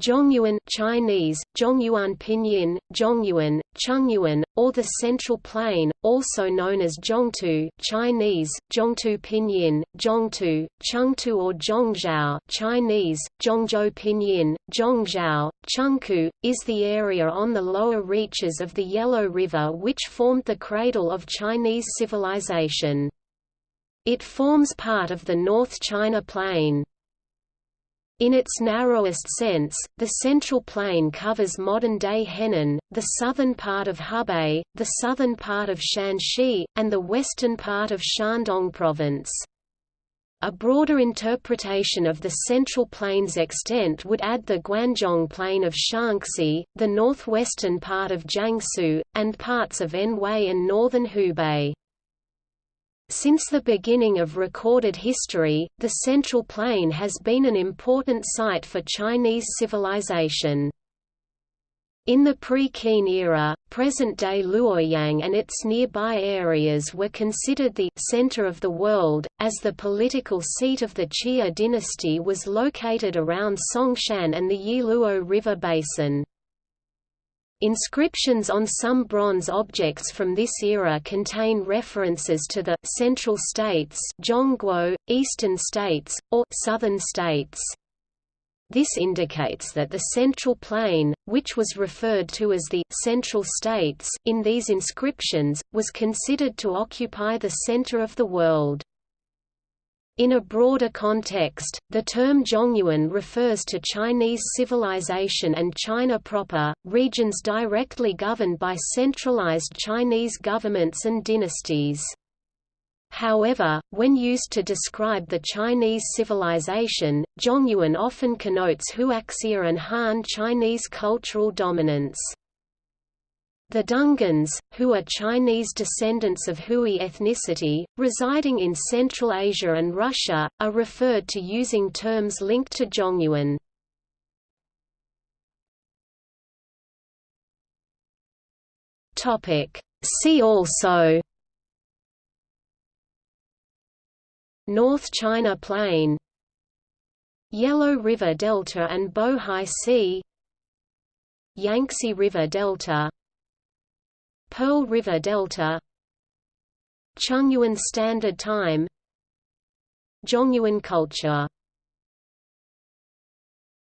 Zhongyuan Chinese, Zhongyuan Pinyin, Zhongyuan, Chungyuan, or the Central Plain, also known as Zhongtu Chinese, Zhongtu Pinyin, Zhongtu, Chengtu or Zhongzhou Chinese, Zhongzhou Pinyin, Zhongzhou, Chengku, is the area on the lower reaches of the Yellow River which formed the cradle of Chinese civilization. It forms part of the North China Plain. In its narrowest sense, the Central Plain covers modern-day Henan, the southern part of Hebei, the southern part of Shanxi, and the western part of Shandong Province. A broader interpretation of the Central Plain's extent would add the Guanzhong Plain of Shaanxi, the northwestern part of Jiangsu, and parts of Anhui and northern Hubei. Since the beginning of recorded history, the Central Plain has been an important site for Chinese civilization. In the pre-Qin era, present-day Luoyang and its nearby areas were considered the «center of the world», as the political seat of the Xia dynasty was located around Songshan and the Yiluo River basin. Inscriptions on some bronze objects from this era contain references to the «central states» Zhongguo, eastern states, or «southern states». This indicates that the Central Plain, which was referred to as the «central states» in these inscriptions, was considered to occupy the center of the world. In a broader context, the term Zhongyuan refers to Chinese civilization and China proper, regions directly governed by centralized Chinese governments and dynasties. However, when used to describe the Chinese civilization, Zhongyuan often connotes Huaxia and Han Chinese cultural dominance. The Dungans, who are Chinese descendants of Hui ethnicity, residing in Central Asia and Russia, are referred to using terms linked to Zhongyuan. See also North China Plain Yellow River Delta and Bohai Sea Yangtze River Delta Pearl River Delta Chungyuan Standard Time Zhongyuan culture